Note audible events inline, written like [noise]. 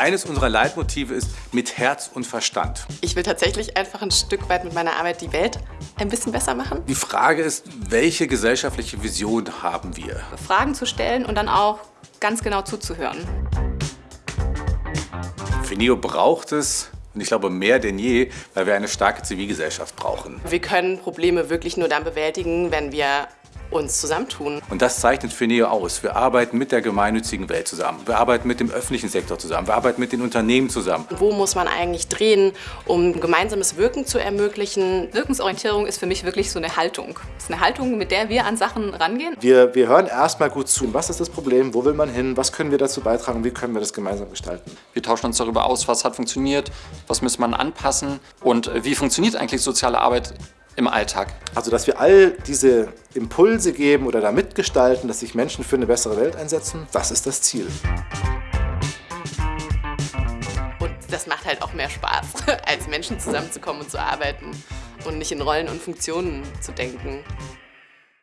Eines unserer Leitmotive ist mit Herz und Verstand. Ich will tatsächlich einfach ein Stück weit mit meiner Arbeit die Welt ein bisschen besser machen. Die Frage ist, welche gesellschaftliche Vision haben wir? Fragen zu stellen und dann auch ganz genau zuzuhören. Fineo braucht es, und ich glaube mehr denn je, weil wir eine starke Zivilgesellschaft brauchen. Wir können Probleme wirklich nur dann bewältigen, wenn wir uns zusammentun. Und das zeichnet Fineo aus. Wir arbeiten mit der gemeinnützigen Welt zusammen. Wir arbeiten mit dem öffentlichen Sektor zusammen. Wir arbeiten mit den Unternehmen zusammen. Wo muss man eigentlich drehen, um gemeinsames Wirken zu ermöglichen? Wirkungsorientierung ist für mich wirklich so eine Haltung. Es ist eine Haltung, mit der wir an Sachen rangehen. Wir, wir hören erstmal gut zu. Was ist das Problem? Wo will man hin? Was können wir dazu beitragen? Wie können wir das gemeinsam gestalten? Wir tauschen uns darüber aus, was hat funktioniert, was muss man anpassen und wie funktioniert eigentlich soziale Arbeit im Alltag. Also, dass wir all diese Impulse geben oder da mitgestalten, dass sich Menschen für eine bessere Welt einsetzen, das ist das Ziel. Und das macht halt auch mehr Spaß, [laughs] als Menschen zusammenzukommen und zu arbeiten und nicht in Rollen und Funktionen zu denken.